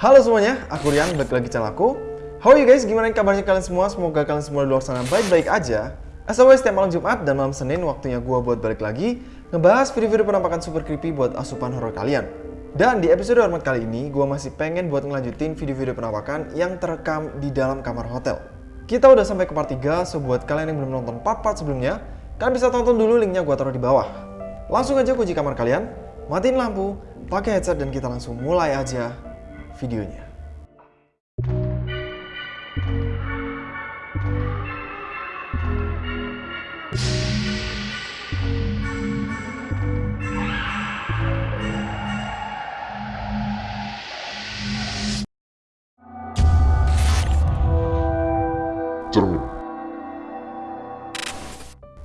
Halo semuanya, aku Rian, balik lagi channel aku. How are you guys? Gimana kabarnya kalian semua? Semoga kalian semua di luar sana baik-baik aja. As always, setiap malam Jumat dan malam Senin waktunya gua buat balik lagi ngebahas video-video penampakan super creepy buat asupan horor kalian. Dan di episode hormat kali ini, gua masih pengen buat ngelanjutin video-video penampakan yang terekam di dalam kamar hotel. Kita udah sampai ke part 3, so buat kalian yang belum nonton part-part sebelumnya, kalian bisa tonton dulu linknya gua taruh di bawah. Langsung aja kunci kamar kalian, matiin lampu, pakai headset dan kita langsung mulai aja videonya. cermin.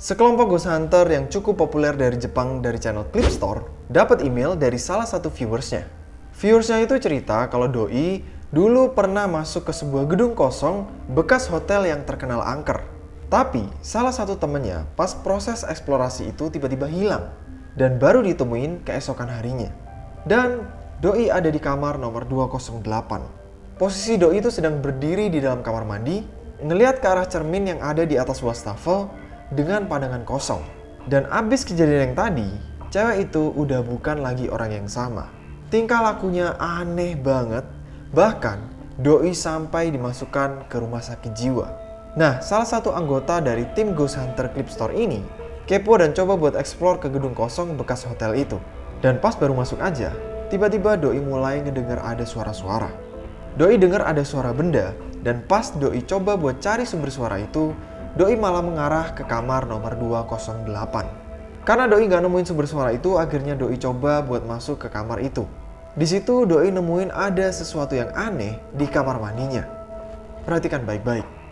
Sekelompok ghost hunter yang cukup populer dari Jepang dari channel Clip Store dapat email dari salah satu viewersnya. Viewersnya itu cerita kalau Doi dulu pernah masuk ke sebuah gedung kosong bekas hotel yang terkenal angker. Tapi salah satu temennya pas proses eksplorasi itu tiba-tiba hilang dan baru ditemuin keesokan harinya. Dan Doi ada di kamar nomor 208. Posisi Doi itu sedang berdiri di dalam kamar mandi, ngelihat ke arah cermin yang ada di atas wastafel dengan pandangan kosong. Dan abis kejadian yang tadi, cewek itu udah bukan lagi orang yang sama. Tingkah lakunya aneh banget, bahkan Doi sampai dimasukkan ke rumah sakit jiwa. Nah, salah satu anggota dari tim Ghost Hunter Clip Store ini kepo dan coba buat explore ke gedung kosong bekas hotel itu. Dan pas baru masuk aja, tiba-tiba Doi mulai ngedengar ada suara-suara. Doi dengar ada suara benda, dan pas Doi coba buat cari sumber suara itu, Doi malah mengarah ke kamar nomor 208. Karena Doi gak nemuin sumber suara itu, akhirnya Doi coba buat masuk ke kamar itu. Di situ Doi nemuin ada sesuatu yang aneh di kamar mandinya. Perhatikan baik-baik.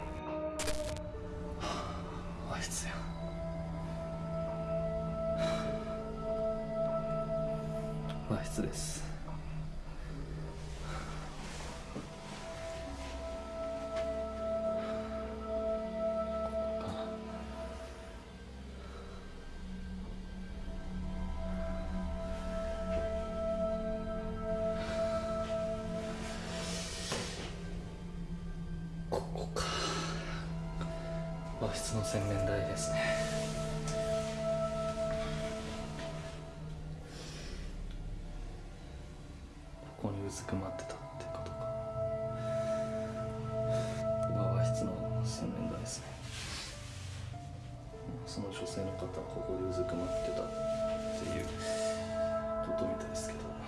の洗面台ですね。ここにうずくまってたってことか。ここが和室の洗面台ですね。その女性の方はここでうずくまってたっていうことみたいですけど。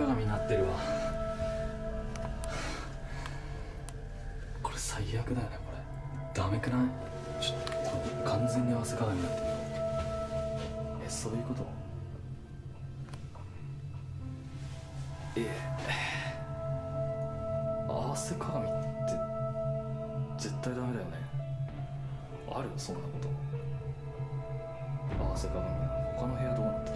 鏡になってるわ。これ最悪だよねこれ。ダメくない？ちょっと完全に合わせ鏡になってるよ。えそういうこと？え合わせ鏡って絶対ダメだよね。あるよそんなこと。合わせ鏡。他の部屋どうなった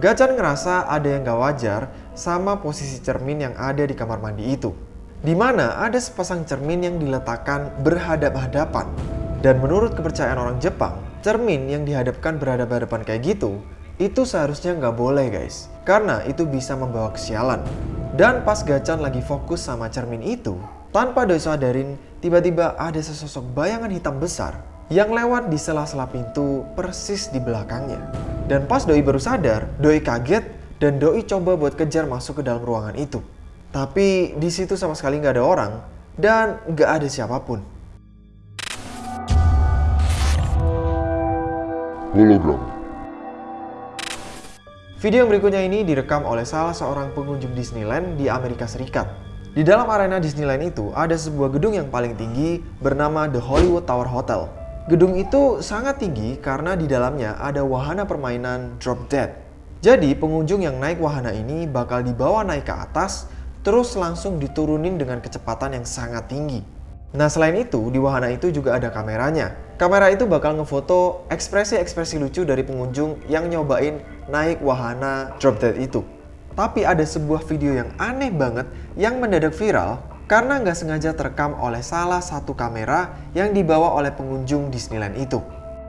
Gacan ngerasa ada yang gak wajar sama posisi cermin yang ada di kamar mandi itu. Di mana ada sepasang cermin yang diletakkan berhadap-hadapan. Dan menurut kepercayaan orang Jepang, cermin yang dihadapkan berhadap-hadapan kayak gitu, itu seharusnya nggak boleh guys. Karena itu bisa membawa kesialan. Dan pas Gacan lagi fokus sama cermin itu, tanpa Doi sadarin, tiba-tiba ada sesosok bayangan hitam besar yang lewat di sela-sela pintu persis di belakangnya. Dan pas Doi baru sadar, Doi kaget dan Doi coba buat kejar masuk ke dalam ruangan itu. Tapi di situ sama sekali nggak ada orang dan nggak ada siapa pun. hologram, Video yang berikutnya ini direkam oleh salah seorang pengunjung Disneyland di Amerika Serikat. Di dalam arena Disneyland itu ada sebuah gedung yang paling tinggi bernama The Hollywood Tower Hotel. Gedung itu sangat tinggi karena di dalamnya ada wahana permainan Drop Dead. Jadi pengunjung yang naik wahana ini bakal dibawa naik ke atas terus langsung diturunin dengan kecepatan yang sangat tinggi. Nah selain itu, di wahana itu juga ada kameranya. Kamera itu bakal ngefoto ekspresi-ekspresi lucu dari pengunjung yang nyobain naik wahana drop dead itu. Tapi ada sebuah video yang aneh banget yang mendadak viral karena nggak sengaja terekam oleh salah satu kamera yang dibawa oleh pengunjung Disneyland itu.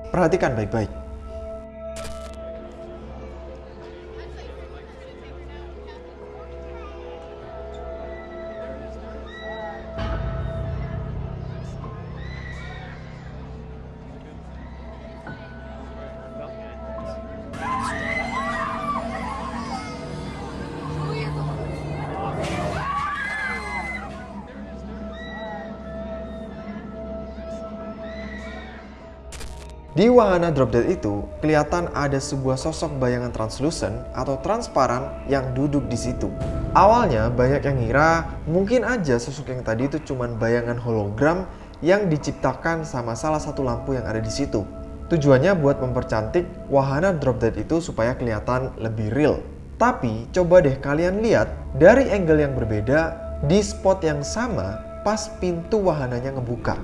Perhatikan baik-baik. Di wahana drop dead itu, kelihatan ada sebuah sosok bayangan translucent atau transparan yang duduk di situ. Awalnya banyak yang ngira mungkin aja sosok yang tadi itu cuma bayangan hologram yang diciptakan sama salah satu lampu yang ada di situ. Tujuannya buat mempercantik wahana drop dead itu supaya kelihatan lebih real. Tapi coba deh kalian lihat dari angle yang berbeda di spot yang sama pas pintu wahananya ngebuka.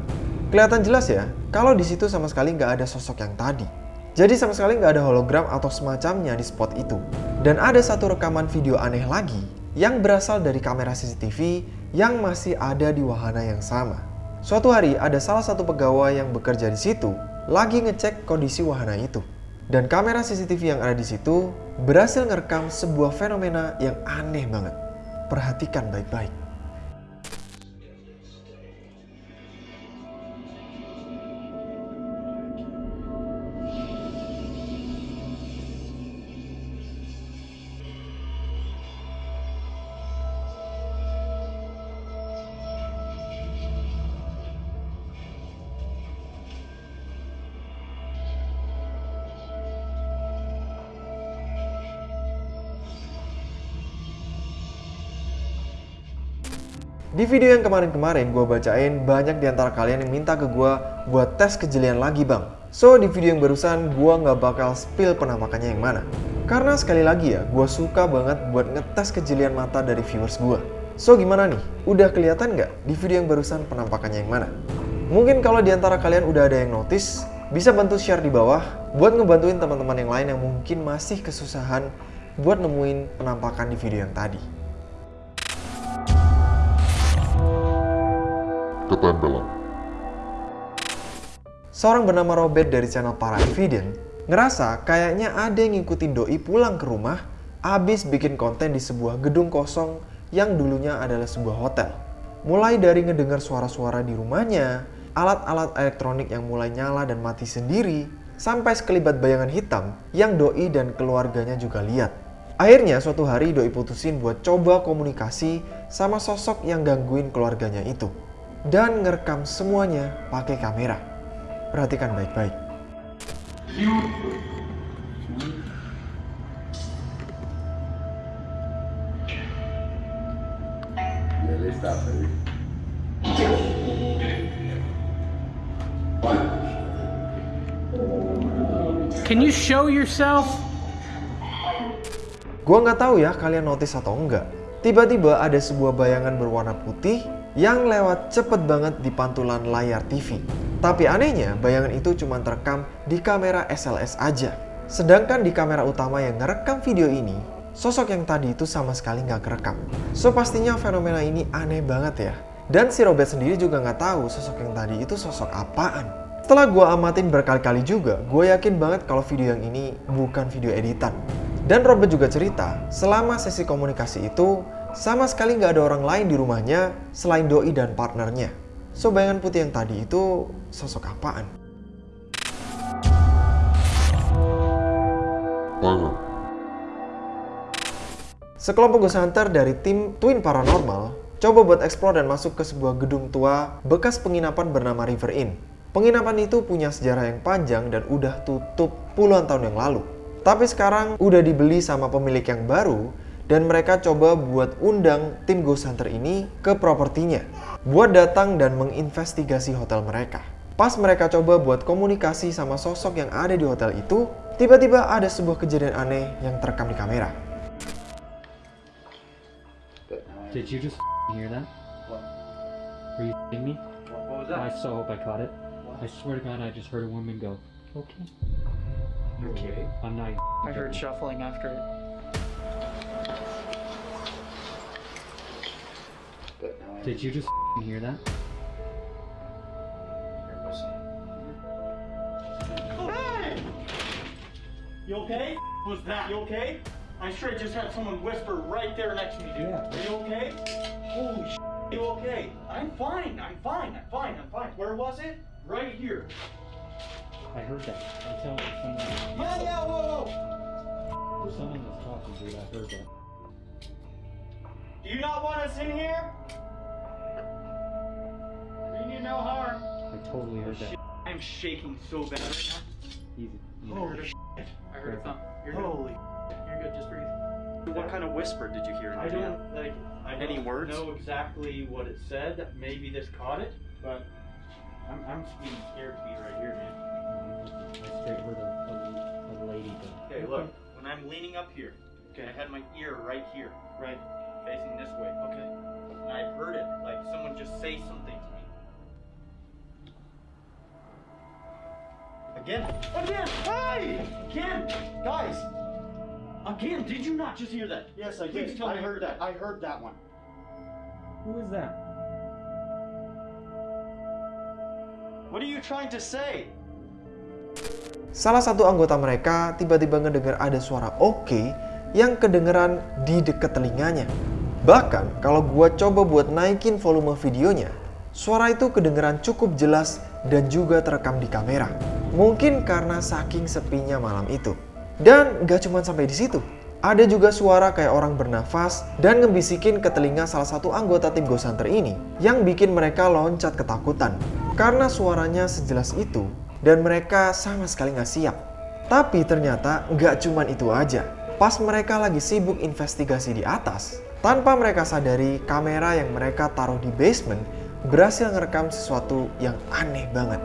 Kelihatan jelas ya, kalau di situ sama sekali nggak ada sosok yang tadi. Jadi sama sekali nggak ada hologram atau semacamnya di spot itu. Dan ada satu rekaman video aneh lagi yang berasal dari kamera CCTV yang masih ada di wahana yang sama. Suatu hari ada salah satu pegawai yang bekerja di situ lagi ngecek kondisi wahana itu. Dan kamera CCTV yang ada di situ berhasil ngerekam sebuah fenomena yang aneh banget. Perhatikan baik-baik. Di video yang kemarin-kemarin gue bacain banyak di antara kalian yang minta ke gue buat tes kejelian lagi bang. So di video yang barusan gue nggak bakal spill penampakannya yang mana. Karena sekali lagi ya, gue suka banget buat ngetes kejelian mata dari viewers gue. So gimana nih? Udah kelihatan nggak di video yang barusan penampakannya yang mana? Mungkin kalau di antara kalian udah ada yang notice, bisa bantu share di bawah buat ngebantuin teman-teman yang lain yang mungkin masih kesusahan buat nemuin penampakan di video yang tadi. Ketempelan. Seorang bernama Robert dari channel Para Evident ngerasa kayaknya ada yang ngikutin Doi pulang ke rumah abis bikin konten di sebuah gedung kosong yang dulunya adalah sebuah hotel. Mulai dari ngedengar suara-suara di rumahnya, alat-alat elektronik yang mulai nyala dan mati sendiri, sampai sekelibat bayangan hitam yang Doi dan keluarganya juga lihat. Akhirnya suatu hari Doi putusin buat coba komunikasi sama sosok yang gangguin keluarganya itu dan ngerekam semuanya pakai kamera. Perhatikan baik-baik. Can you show yourself? Gua nggak tahu ya kalian notice atau enggak. Tiba-tiba ada sebuah bayangan berwarna putih yang lewat cepet banget di pantulan layar TV. Tapi anehnya, bayangan itu cuma terekam di kamera SLS aja. Sedangkan di kamera utama yang ngerekam video ini, sosok yang tadi itu sama sekali nggak kerekam. So pastinya fenomena ini aneh banget ya. Dan si Robert sendiri juga nggak tahu sosok yang tadi itu sosok apaan. Setelah gue amatin berkali-kali juga, gue yakin banget kalau video yang ini bukan video editan. Dan Robert juga cerita, selama sesi komunikasi itu, sama sekali nggak ada orang lain di rumahnya selain doi dan partnernya. So bayangan putih yang tadi itu sosok apaan? Sekelompok ghost hunter dari tim Twin Paranormal coba buat explore dan masuk ke sebuah gedung tua bekas penginapan bernama River Inn. Penginapan itu punya sejarah yang panjang dan udah tutup puluhan tahun yang lalu. Tapi sekarang udah dibeli sama pemilik yang baru dan mereka coba buat undang tim Ghost Hunter ini ke propertinya buat datang dan menginvestigasi hotel mereka. Pas mereka coba buat komunikasi sama sosok yang ada di hotel itu, tiba-tiba ada sebuah kejadian aneh yang terekam di kamera. Did you just hear that? What? Were you me? What, what was I that? so hope I caught it. I swear to God, I just heard a woman go, okay. Okay. I'm not. I heard shuffling after it. Did you just hear that? Hey! You okay? Was that? You okay? I sure just had someone whisper right there next to me, dude. Yeah. Are you okay? Holy sh! You okay? I'm fine. I'm fine. I'm fine. I'm fine. Where was it? Right here. I heard that. I'm telling you, someone, Yeah, yeah. Whoa, whoa. someone was talking, dude. I heard that. Do you not want us in here? Mean you no harm. I totally heard that. I'm shaking so bad right now. easy. Holy sh! I heard a thump. You're good. Holy. You're good. Just breathe. What kind of whisper did you hear? I don't like. I Any don't words? know exactly what it said. Maybe this caught it, but I'm I'm getting scared to be right here, man. I straight heard a, a, a lady go. Okay, look. When I'm leaning up here, okay, I had my ear right here, right, facing this way. Okay, and I heard it like someone just say something Again. Again. Hey! Again, guys. Again, did you not just hear that? Yes, I Please did. tell I me heard that. I heard that one. Who is that? What are you trying to say? Salah satu anggota mereka tiba-tiba ngedengar ada suara oke yang kedengeran di dekat telinganya. Bahkan kalau gua coba buat naikin volume videonya, suara itu kedengeran cukup jelas dan juga terekam di kamera. Mungkin karena saking sepinya malam itu. Dan gak cuma sampai di situ. Ada juga suara kayak orang bernafas dan ngebisikin ke telinga salah satu anggota tim Ghost Hunter ini yang bikin mereka loncat ketakutan. Karena suaranya sejelas itu dan mereka sama sekali nggak siap. Tapi ternyata nggak cuman itu aja. Pas mereka lagi sibuk investigasi di atas, tanpa mereka sadari kamera yang mereka taruh di basement berhasil ngerekam sesuatu yang aneh banget.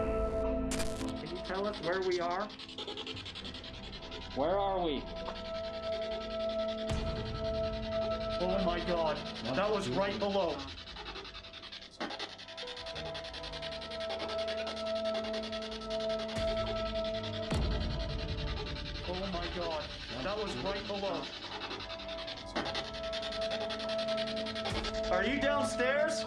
Can you tell us where we are? Where are we? Oh my god, that was right below. Oh my god, that was right below. Are you downstairs?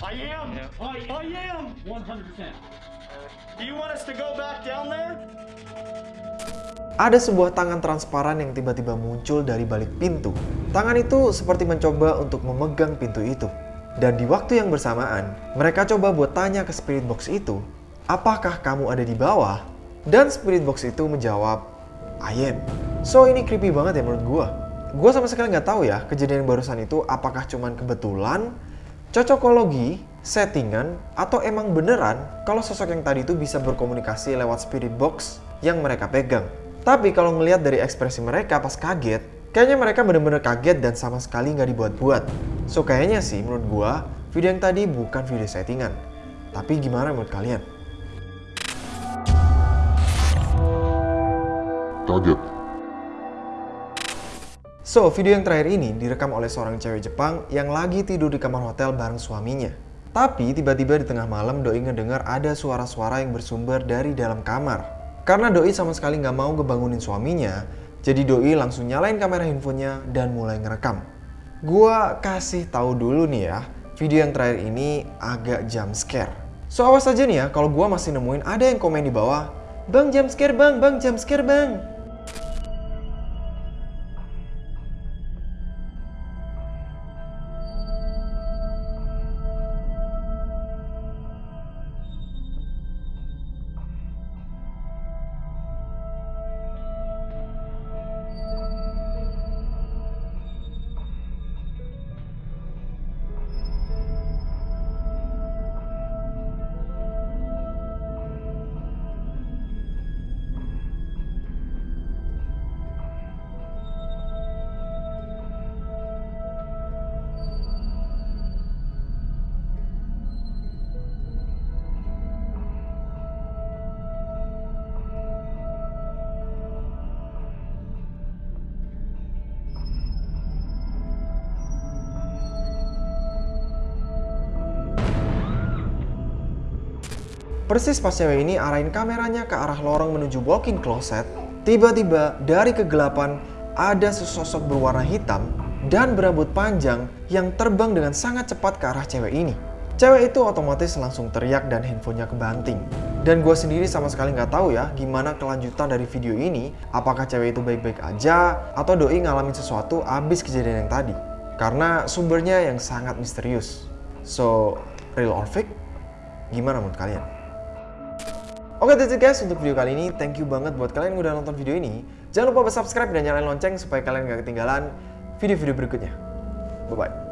I am. I, I am. 100%. Do you want us to go back down there? Ada sebuah tangan transparan yang tiba-tiba muncul dari balik pintu. Tangan itu seperti mencoba untuk memegang pintu itu. Dan di waktu yang bersamaan, mereka coba buat tanya ke spirit box itu, apakah kamu ada di bawah? Dan spirit box itu menjawab, I am. So ini creepy banget ya menurut gua. Gua sama sekali nggak tahu ya kejadian barusan itu apakah cuman kebetulan, cocokologi, settingan, atau emang beneran kalau sosok yang tadi itu bisa berkomunikasi lewat spirit box yang mereka pegang. Tapi kalau ngelihat dari ekspresi mereka pas kaget, kayaknya mereka bener-bener kaget dan sama sekali nggak dibuat-buat. So kayaknya sih menurut gua, video yang tadi bukan video settingan. Tapi gimana menurut kalian? kaget. So, video yang terakhir ini direkam oleh seorang cewek Jepang yang lagi tidur di kamar hotel bareng suaminya. Tapi tiba-tiba di tengah malam Doi ngedengar ada suara-suara yang bersumber dari dalam kamar. Karena Doi sama sekali nggak mau ngebangunin suaminya, jadi Doi langsung nyalain kamera handphonenya dan mulai ngerekam. Gua kasih tahu dulu nih ya, video yang terakhir ini agak jump scare. So awas aja nih ya kalau gua masih nemuin ada yang komen di bawah, Bang jump scare bang, bang jump scare bang. Persis pas cewek ini arahin kameranya ke arah lorong menuju walk-in closet, tiba-tiba dari kegelapan ada sesosok berwarna hitam dan berambut panjang yang terbang dengan sangat cepat ke arah cewek ini. Cewek itu otomatis langsung teriak dan handphonenya kebanting. Dan gue sendiri sama sekali nggak tahu ya gimana kelanjutan dari video ini. Apakah cewek itu baik-baik aja atau doi ngalamin sesuatu abis kejadian yang tadi. Karena sumbernya yang sangat misterius. So, real or fake? Gimana menurut kalian? Oke that's it guys untuk video kali ini. Thank you banget buat kalian yang udah nonton video ini. Jangan lupa subscribe dan nyalain lonceng supaya kalian gak ketinggalan video-video berikutnya. Bye-bye.